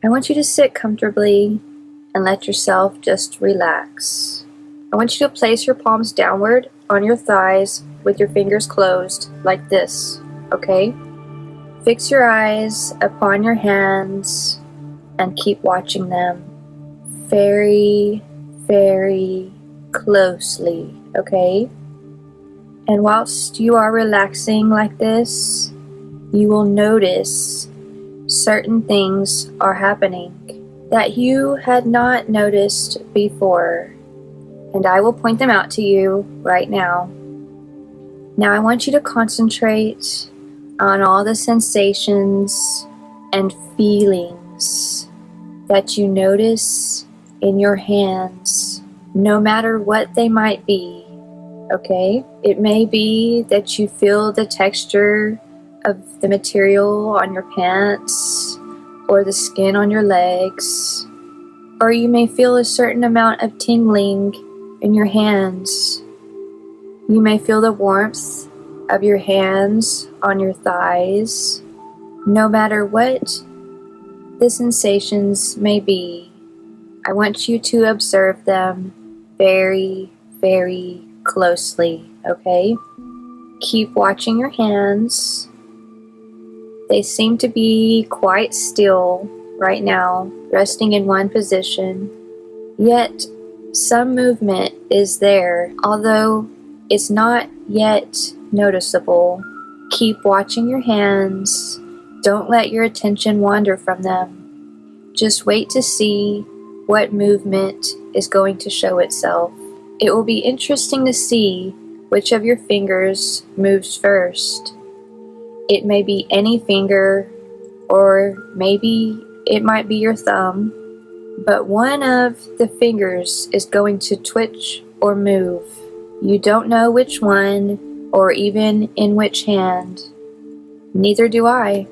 I want you to sit comfortably and let yourself just relax. I want you to place your palms downward on your thighs with your fingers closed like this, okay? Fix your eyes upon your hands and keep watching them very, very closely, okay? And whilst you are relaxing like this, you will notice certain things are happening that you had not noticed before. And I will point them out to you right now. Now I want you to concentrate on all the sensations and feelings that you notice in your hands, no matter what they might be. Okay? It may be that you feel the texture of the material on your pants or the skin on your legs, or you may feel a certain amount of tingling in your hands. You may feel the warmth of your hands on your thighs. No matter what the sensations may be, I want you to observe them very, very closely, okay? Keep watching your hands. They seem to be quite still right now, resting in one position. Yet, some movement is there, although it's not yet noticeable. Keep watching your hands. Don't let your attention wander from them. Just wait to see what movement is going to show itself. It will be interesting to see which of your fingers moves first. It may be any finger, or maybe it might be your thumb, but one of the fingers is going to twitch or move. You don't know which one, or even in which hand. Neither do I.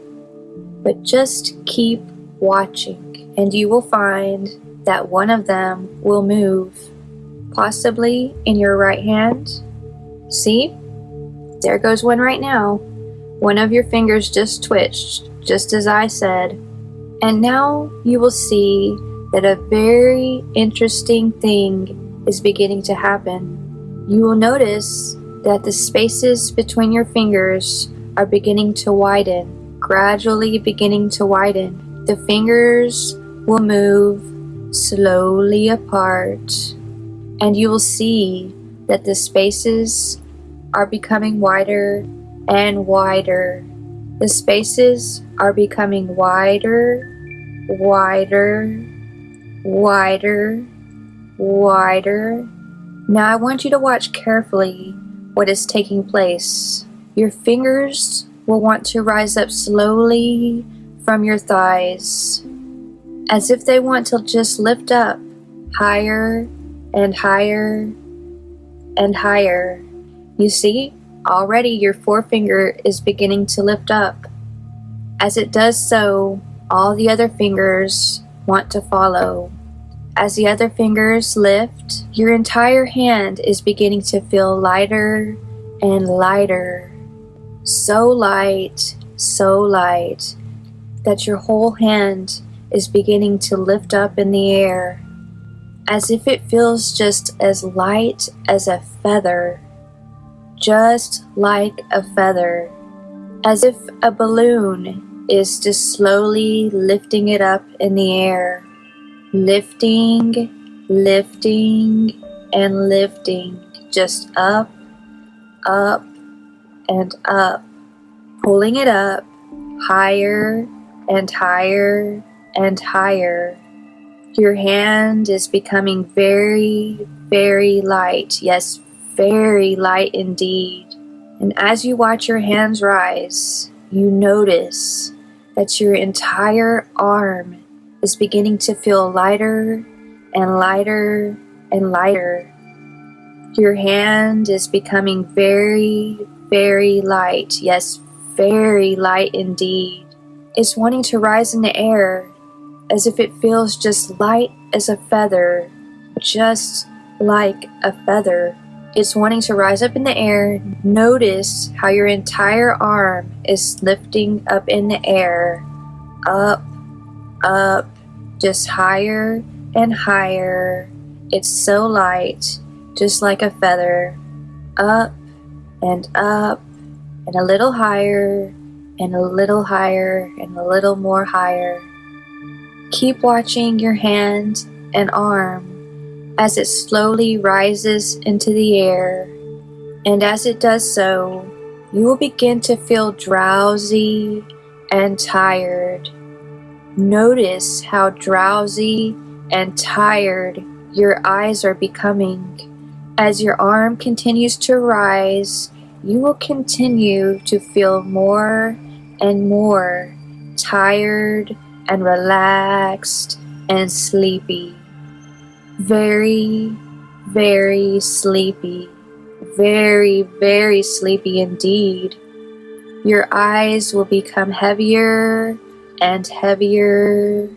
But just keep watching, and you will find that one of them will move, possibly in your right hand. See? There goes one right now. One of your fingers just twitched, just as I said. And now you will see that a very interesting thing is beginning to happen. You will notice that the spaces between your fingers are beginning to widen, gradually beginning to widen. The fingers will move slowly apart, and you will see that the spaces are becoming wider and wider. The spaces are becoming wider, wider, wider, wider. Now I want you to watch carefully what is taking place. Your fingers will want to rise up slowly from your thighs, as if they want to just lift up higher and higher and higher. You see, Already your forefinger is beginning to lift up. As it does so, all the other fingers want to follow. As the other fingers lift, your entire hand is beginning to feel lighter and lighter. So light, so light, that your whole hand is beginning to lift up in the air, as if it feels just as light as a feather just like a feather, as if a balloon is just slowly lifting it up in the air, lifting, lifting, and lifting, just up, up, and up, pulling it up higher and higher and higher. Your hand is becoming very, very light. Yes, very light indeed. And as you watch your hands rise, you notice that your entire arm is beginning to feel lighter and lighter and lighter. Your hand is becoming very, very light. Yes, very light indeed. It's wanting to rise in the air as if it feels just light as a feather, just like a feather is wanting to rise up in the air, notice how your entire arm is lifting up in the air, up, up, just higher and higher. It's so light, just like a feather. Up and up and a little higher and a little higher and a little more higher. Keep watching your hand and arm as it slowly rises into the air. And as it does so, you will begin to feel drowsy and tired. Notice how drowsy and tired your eyes are becoming. As your arm continues to rise, you will continue to feel more and more tired and relaxed and sleepy. Very, very sleepy. Very, very sleepy indeed. Your eyes will become heavier and heavier,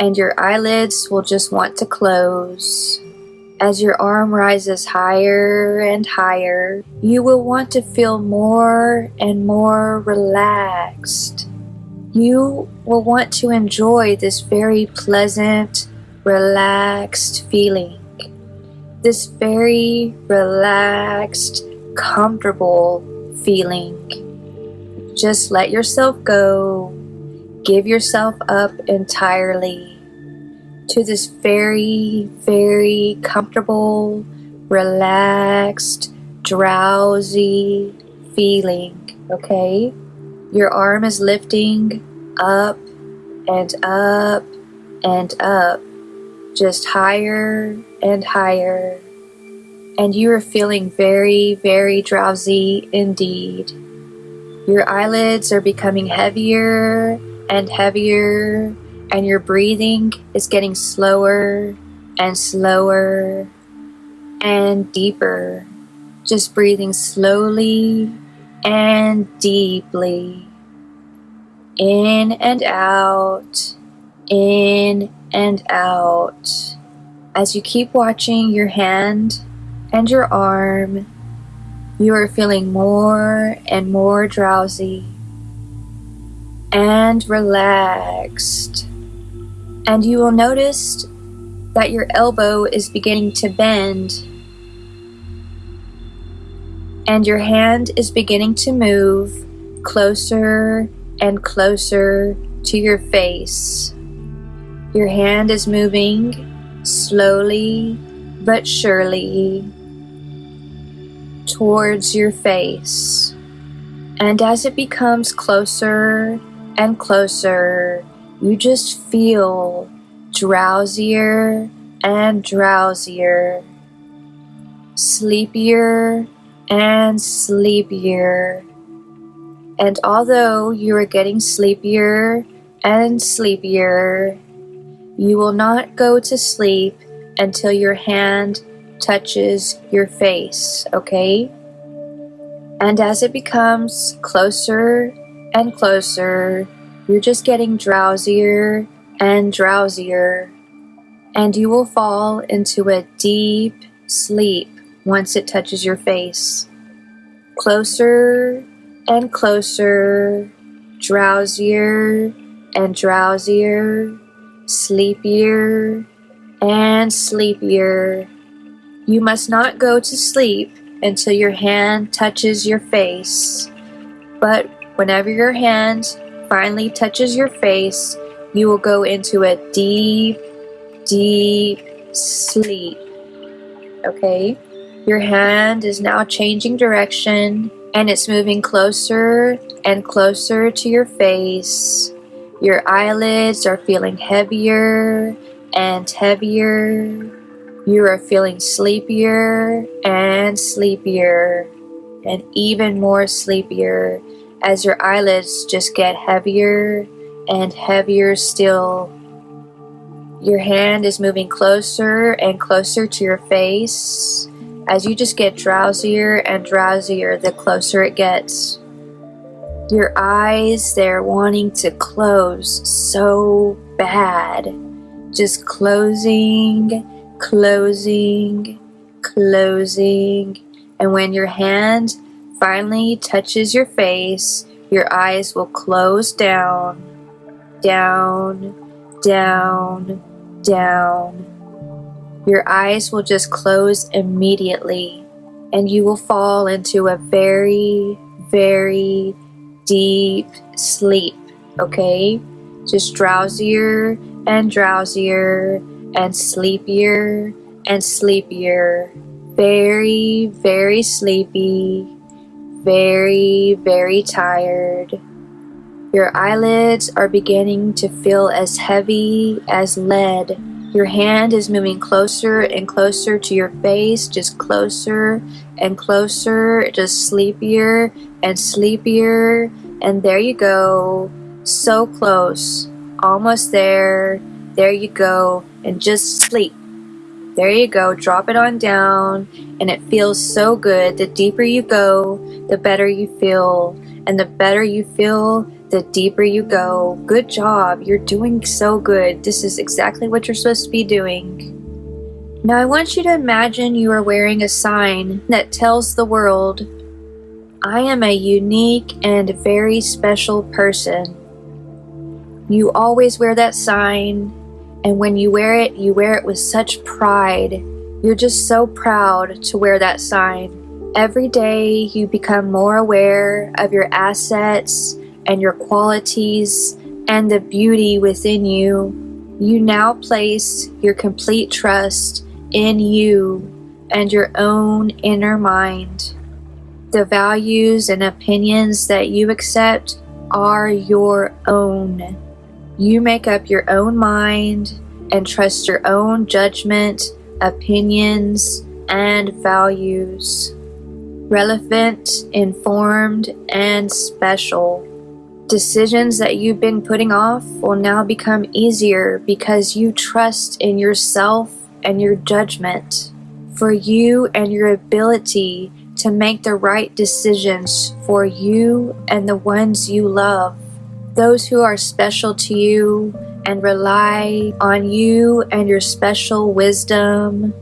and your eyelids will just want to close. As your arm rises higher and higher, you will want to feel more and more relaxed. You will want to enjoy this very pleasant, relaxed feeling. This very relaxed, comfortable feeling. Just let yourself go. Give yourself up entirely to this very, very comfortable, relaxed, drowsy feeling, okay? Your arm is lifting up and up and up, just higher and higher. And you are feeling very, very drowsy indeed. Your eyelids are becoming heavier and heavier and your breathing is getting slower and slower and deeper. Just breathing slowly and deeply. In and out, in and out. As you keep watching your hand and your arm, you are feeling more and more drowsy and relaxed and you will notice that your elbow is beginning to bend and your hand is beginning to move closer and closer to your face. Your hand is moving slowly but surely towards your face. And as it becomes closer and closer, you just feel drowsier and drowsier, sleepier and sleepier. And although you are getting sleepier and sleepier, you will not go to sleep until your hand touches your face, okay? And as it becomes closer and closer, you're just getting drowsier and drowsier, and you will fall into a deep sleep once it touches your face. Closer and closer, drowsier and drowsier, sleepier and sleepier. You must not go to sleep until your hand touches your face. But whenever your hand finally touches your face, you will go into a deep, deep sleep. Okay? Your hand is now changing direction and it's moving closer and closer to your face. Your eyelids are feeling heavier and heavier. You are feeling sleepier and sleepier and even more sleepier as your eyelids just get heavier and heavier still. Your hand is moving closer and closer to your face as you just get drowsier and drowsier the closer it gets. Your eyes, they're wanting to close so bad. Just closing, closing, closing. And when your hand finally touches your face, your eyes will close down, down, down, down. Your eyes will just close immediately and you will fall into a very, very deep sleep, okay? Just drowsier and drowsier and sleepier and sleepier. Very, very sleepy. Very, very tired. Your eyelids are beginning to feel as heavy as lead. Your hand is moving closer and closer to your face, just closer and closer, just sleepier and sleepier. And there you go. So close. Almost there. There you go. And just sleep. There you go. Drop it on down. And it feels so good. The deeper you go, the better you feel. And the better you feel, the deeper you go. Good job. You're doing so good. This is exactly what you're supposed to be doing. Now, I want you to imagine you are wearing a sign that tells the world, I am a unique and very special person. You always wear that sign, and when you wear it, you wear it with such pride. You're just so proud to wear that sign. Every day, you become more aware of your assets and your qualities and the beauty within you. You now place your complete trust in you and your own inner mind. The values and opinions that you accept are your own. You make up your own mind and trust your own judgment, opinions, and values. Relevant, informed, and special. Decisions that you've been putting off will now become easier because you trust in yourself and your judgment, for you and your ability to make the right decisions for you and the ones you love those who are special to you and rely on you and your special wisdom,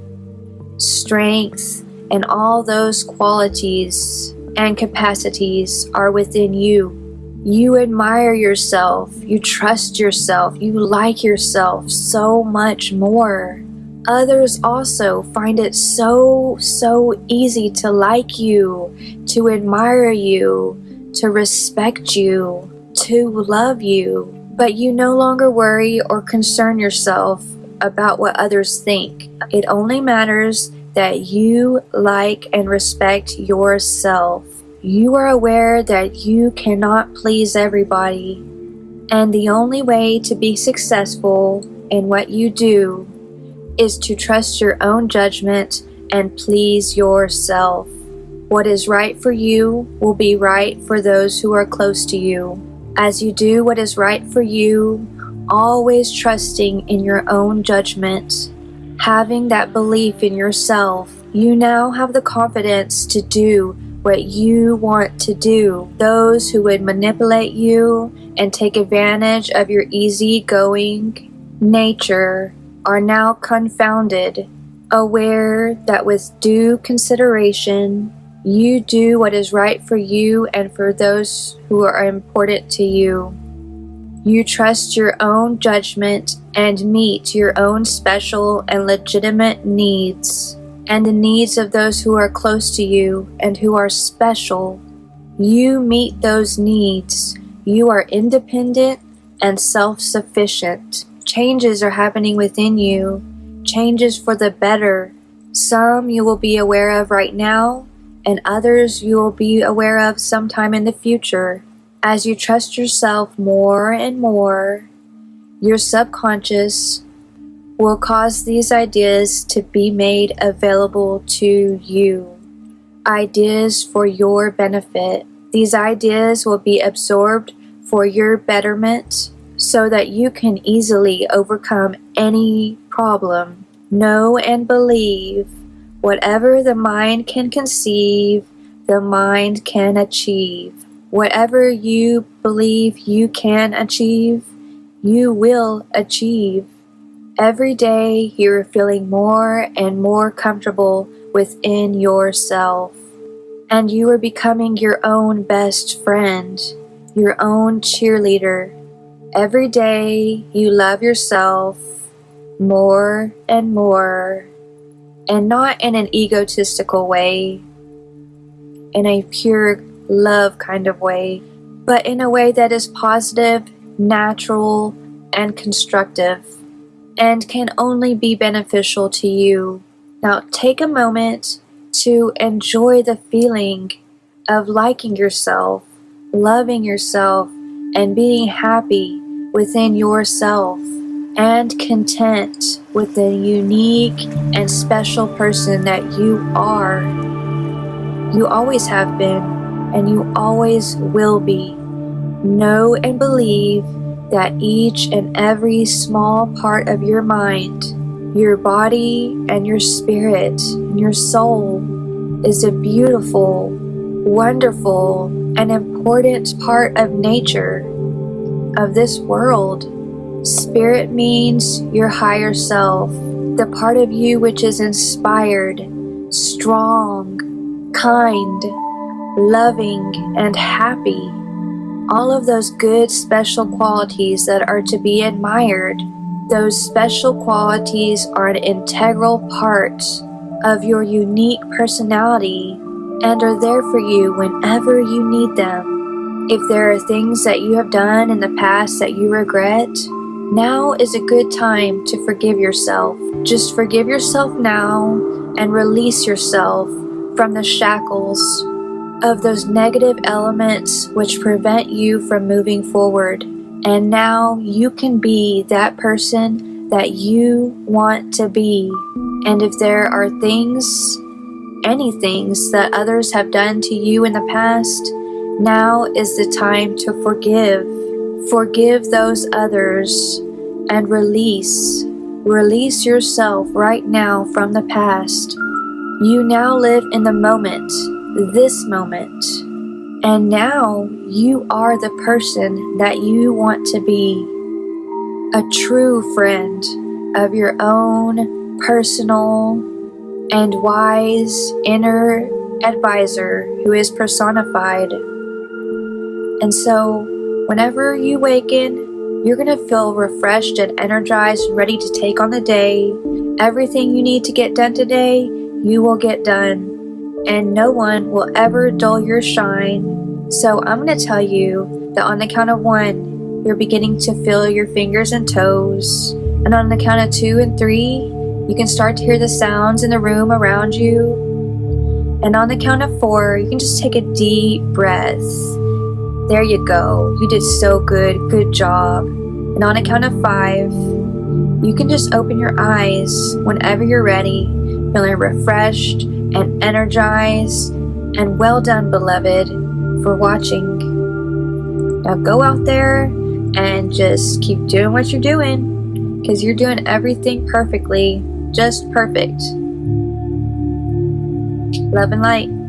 strength, and all those qualities and capacities are within you. You admire yourself, you trust yourself, you like yourself so much more. Others also find it so, so easy to like you, to admire you, to respect you to love you, but you no longer worry or concern yourself about what others think. It only matters that you like and respect yourself. You are aware that you cannot please everybody, and the only way to be successful in what you do is to trust your own judgment and please yourself. What is right for you will be right for those who are close to you as you do what is right for you, always trusting in your own judgment, having that belief in yourself, you now have the confidence to do what you want to do. Those who would manipulate you and take advantage of your easy-going nature are now confounded, aware that with due consideration you do what is right for you and for those who are important to you. You trust your own judgment and meet your own special and legitimate needs and the needs of those who are close to you and who are special. You meet those needs. You are independent and self-sufficient. Changes are happening within you, changes for the better. Some you will be aware of right now, and others you will be aware of sometime in the future. As you trust yourself more and more, your subconscious will cause these ideas to be made available to you. Ideas for your benefit. These ideas will be absorbed for your betterment so that you can easily overcome any problem. Know and believe Whatever the mind can conceive, the mind can achieve. Whatever you believe you can achieve, you will achieve. Every day you're feeling more and more comfortable within yourself. And you are becoming your own best friend, your own cheerleader. Every day you love yourself more and more, and not in an egotistical way, in a pure love kind of way, but in a way that is positive, natural, and constructive, and can only be beneficial to you. Now, take a moment to enjoy the feeling of liking yourself, loving yourself, and being happy within yourself and content with the unique and special person that you are. You always have been, and you always will be. Know and believe that each and every small part of your mind, your body, and your spirit, and your soul is a beautiful, wonderful, and important part of nature of this world. Spirit means your higher self, the part of you which is inspired, strong, kind, loving, and happy. All of those good special qualities that are to be admired, those special qualities are an integral part of your unique personality and are there for you whenever you need them. If there are things that you have done in the past that you regret, now is a good time to forgive yourself. Just forgive yourself now and release yourself from the shackles of those negative elements which prevent you from moving forward. And now you can be that person that you want to be. And if there are things, any things that others have done to you in the past, now is the time to forgive. Forgive those others and release. Release yourself right now from the past. You now live in the moment, this moment. And now you are the person that you want to be. A true friend of your own personal and wise inner advisor who is personified and so, whenever you waken, you're going to feel refreshed and energized and ready to take on the day. Everything you need to get done today, you will get done. And no one will ever dull your shine. So, I'm going to tell you that on the count of one, you're beginning to feel your fingers and toes. And on the count of two and three, you can start to hear the sounds in the room around you. And on the count of four, you can just take a deep breath. There you go. You did so good. Good job. And on a count of five, you can just open your eyes whenever you're ready, feeling refreshed and energized. And well done, beloved, for watching. Now go out there and just keep doing what you're doing because you're doing everything perfectly, just perfect. Love and light.